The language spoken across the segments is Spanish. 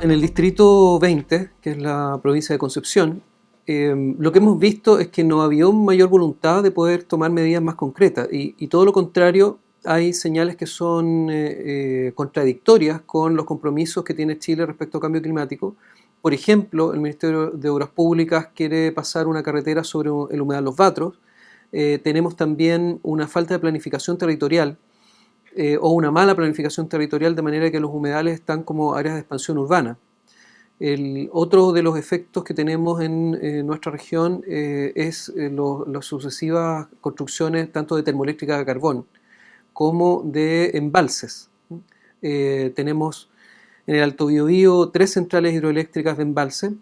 En el distrito 20, que es la provincia de Concepción, eh, lo que hemos visto es que no había mayor voluntad de poder tomar medidas más concretas y, todo lo contrario, hay señales que son eh, eh, contradictorias con los compromisos que tiene Chile respecto al cambio climático. Por ejemplo, el Ministerio de Obras Públicas quiere pasar una carretera sobre el humedal Los Vatros. tenemos también una falta de planificación territorial eh, o una mala planificación territorial de manera que los humedales están como áreas de expansión urbana. El, otro de los efectos que tenemos en, nuestra región eh, es eh, las sucesivas construcciones tanto de termoeléctrica de carbón como de embalses. tenemos en el Alto Biobío tres centrales hidroeléctricas de embalse,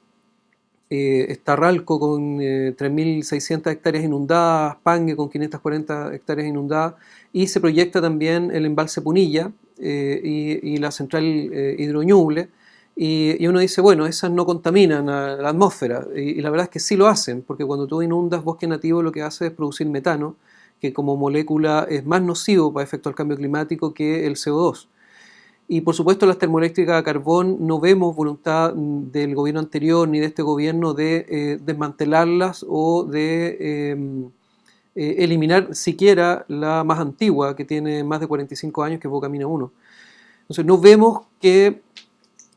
eh, está Ralco con 3.600 eh, hectáreas inundadas, Pangue con 540 hectáreas inundadas y se proyecta también el embalse Punilla eh, y, la central Hidroñuble y, uno dice, bueno, esas no contaminan la atmósfera y, la verdad es que sí lo hacen porque cuando tú inundas bosque nativo lo que hace es producir metano que como molécula es más nocivo para efecto del cambio climático que el CO2. Y por supuesto las termoeléctricas a carbón no vemos voluntad del gobierno anterior ni de este gobierno de eh, desmantelarlas o de em, eh, eliminar siquiera la más antigua que tiene más de 45 años que es Bocamina 1. Entonces no vemos que,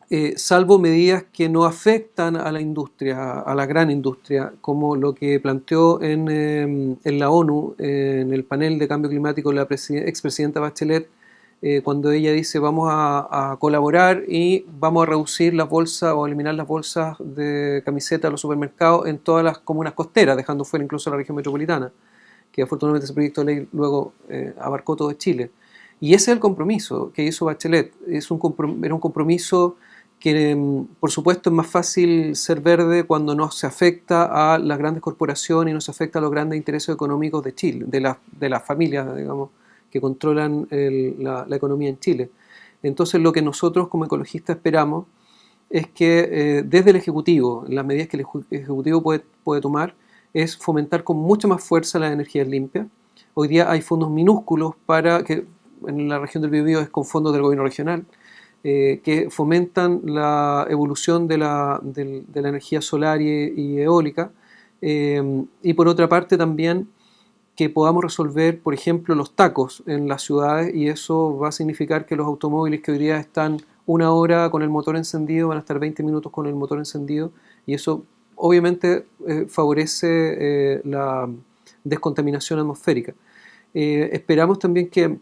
eh, salvo medidas que no afectan a la industria, a la gran industria, como lo que planteó en, em, en la ONU, en el panel de cambio climático la expresidenta Bachelet, eh, cuando ella dice vamos a, colaborar y vamos a reducir las bolsas o eliminar las bolsas de camiseta de los supermercados en todas las comunas costeras, dejando fuera incluso la región metropolitana, que afortunadamente ese proyecto de ley luego eh, abarcó todo Chile. Y ese es el compromiso que hizo Bachelet. Es un era un compromiso que, mm, por supuesto, es más fácil ser verde cuando no se afecta a las grandes corporaciones y no se afecta a los grandes intereses económicos de Chile, de, de las familias, digamos, que controlan la, economía en Chile. Entonces lo que nosotros como ecologistas esperamos es que eh, desde el Ejecutivo, las medidas que el Ejecutivo puede, puede tomar, es fomentar con mucha más fuerza las energías limpias. Hoy día hay fondos minúsculos para que en la región del Biobío es con fondos del gobierno regional, eh, que fomentan la evolución de la, de, la energía solar y, eólica. Eh, y por otra parte también que podamos resolver, por ejemplo, los tacos en las ciudades y eso va a significar que los automóviles que hoy día están una hora con el motor encendido van a estar 20 minutos con el motor encendido y eso obviamente eh, favorece eh, la descontaminación atmosférica. Eh, esperamos también que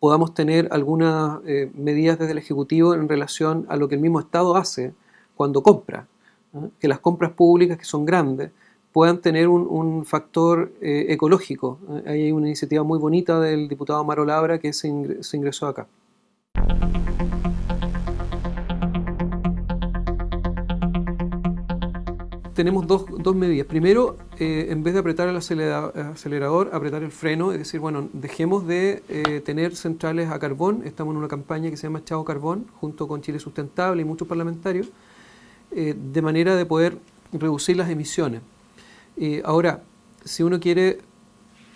podamos tener algunas medidas desde el Ejecutivo en relación a lo que el mismo Estado hace cuando compra, que las compras públicas que son grandes puedan tener un, factor eh, ecológico. Hay una iniciativa muy bonita del diputado Amaro Labra que se, ingresó acá. tenemos dos, medidas. Primero, eh, en vez de apretar el acelerador, apretar el freno, es decir, bueno, dejemos de eh, tener centrales a carbón. Estamos en una campaña que se llama Chao Carbón, junto con Chile Sustentable y muchos parlamentarios, de manera de poder reducir las emisiones. Eh, ahora, si uno quiere,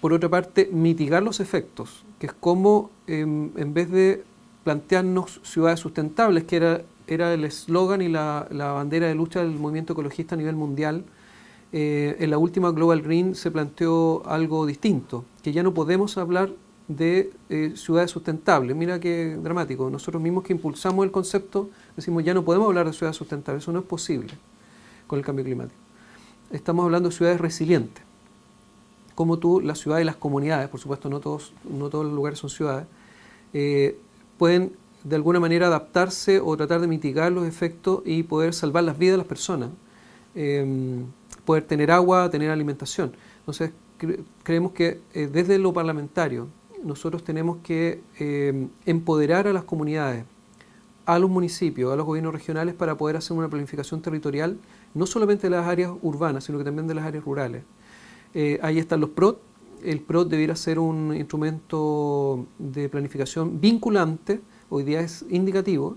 por otra parte, mitigar los efectos, que es como em, en vez de plantearnos ciudades sustentables, que era, el eslogan y la, bandera de lucha del movimiento ecologista a nivel mundial, eh, en la última Global Green se planteó algo distinto, que ya no podemos hablar de eh, ciudades sustentables. Mira qué dramático. Nosotros mismos que impulsamos el concepto decimos ya no podemos hablar de ciudades sustentables. Eso no es posible con el cambio climático estamos hablando de ciudades resilientes. Como tú, las ciudades y las comunidades, por supuesto no todos, no todos los lugares son ciudades, eh, pueden de alguna manera adaptarse o tratar de mitigar los efectos y poder salvar las vidas de las personas, em, poder tener agua, tener alimentación. Entonces, creemos que eh, desde lo parlamentario nosotros tenemos que em, empoderar a las comunidades, a los municipios, a los gobiernos regionales para poder hacer una planificación territorial no solamente de las áreas urbanas, sino que también de las áreas rurales. Eh, ahí están los PROT. El PROT debiera ser un instrumento de planificación vinculante, hoy día es indicativo,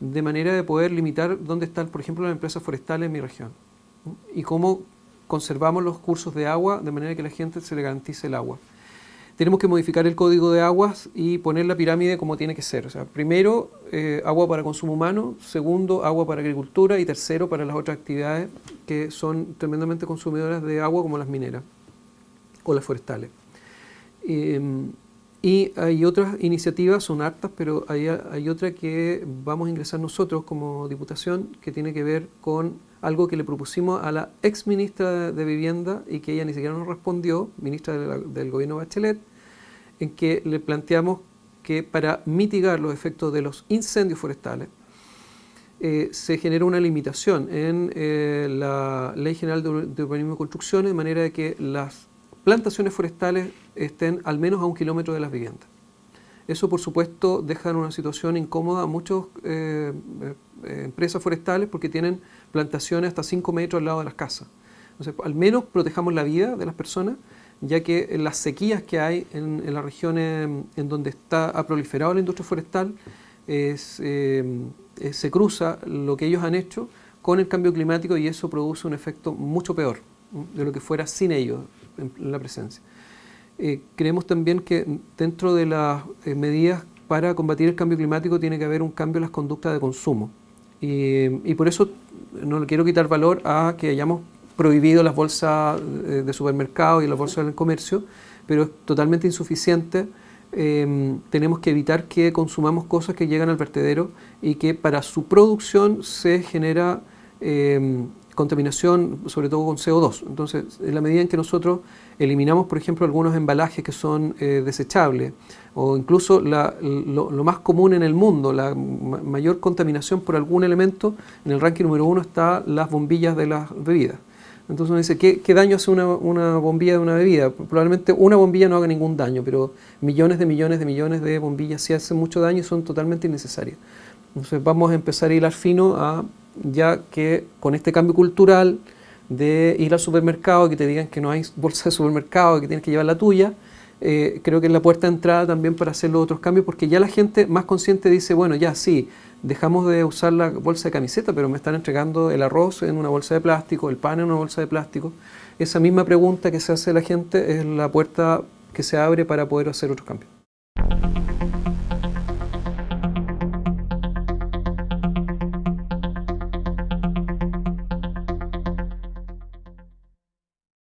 de manera de poder limitar dónde están, por ejemplo, las empresas forestales en mi región y cómo conservamos los cursos de agua de manera que a la gente se le garantice el agua. Tenemos que modificar el código de aguas y poner la pirámide como tiene que ser. O sea, primero, eh, agua para consumo humano, segundo, agua para agricultura y tercero, para las otras actividades que son tremendamente consumidoras de agua como las mineras o las forestales. Em, y hay otras iniciativas, son hartas, pero hay, otra que vamos a ingresar nosotros como Diputación que tiene que ver con algo que le propusimos a la ex ministra de Vivienda y que ella ni siquiera nos respondió, ministra del gobierno Bachelet, en que le planteamos que para mitigar los efectos de los incendios forestales eh, se genera una limitación en eh, la Ley General de Urbanismo y Construcción de manera de que las plantaciones forestales estén al menos a un kilómetro de las viviendas. Eso, por supuesto, deja en una situación incómoda a muchas eh, eh, empresas forestales porque tienen plantaciones hasta 5 metros al lado de las casas. Entonces, al menos protejamos la vida de las personas, ya que las sequías que hay en, las regiones en donde está, ha proliferado la industria forestal, eh, se cruza lo que ellos han hecho con el cambio climático y eso produce un efecto mucho peor de lo que fuera sin ellos en la presencia. Eh, creemos también que dentro de las eh, medidas para combatir el cambio climático tiene que haber un cambio en las conductas de consumo. Y, por eso no le quiero quitar valor a que hayamos prohibido las bolsas eh, de supermercado y las bolsas del comercio, pero es totalmente insuficiente. Em, tenemos que evitar que consumamos cosas que llegan al vertedero y que para su producción se genera em, contaminación, sobre todo con CO2. Entonces, en la medida en que nosotros eliminamos, por ejemplo, algunos embalajes que son eh, desechables, o incluso lo, más común en el mundo, la mayor contaminación por algún elemento, en el ranking número uno está las bombillas de las bebidas. Entonces uno dice, ¿qué, daño hace una, bombilla de una bebida? Probablemente una bombilla no haga ningún daño, pero millones de millones de millones de bombillas sí hacen mucho daño y son totalmente innecesarias. Entonces vamos a empezar a hilar fino a ya que con este cambio cultural de ir al supermercado que te digan que no hay bolsa de supermercado que tienes que llevar la tuya, eh, creo que es la puerta de entrada también para hacer los otros cambios, porque ya la gente más consciente dice, bueno, ya sí, dejamos de usar la bolsa de camiseta, pero me están entregando el arroz en una bolsa de plástico, el pan en una bolsa de plástico. Esa misma pregunta que se hace la gente es la puerta que se abre para poder hacer otros cambios.